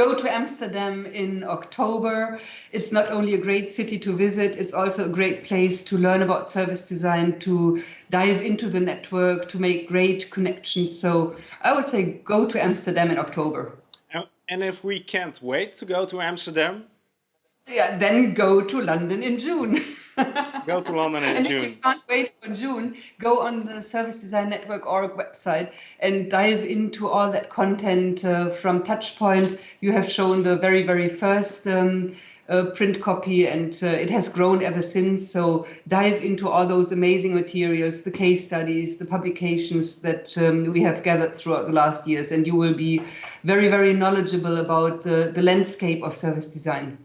go to Amsterdam in October. It's not only a great city to visit, it's also a great place to learn about service design, to dive into the network, to make great connections. So I would say go to Amsterdam in October. And if we can't wait to go to Amsterdam? Yeah, then go to London in June. go to London in and June. if you can't wait for June, go on the Service Design Network org website and dive into all that content uh, from Touchpoint. You have shown the very, very first um, uh, print copy and uh, it has grown ever since. So dive into all those amazing materials, the case studies, the publications that um, we have gathered throughout the last years, and you will be very, very knowledgeable about the, the landscape of service design.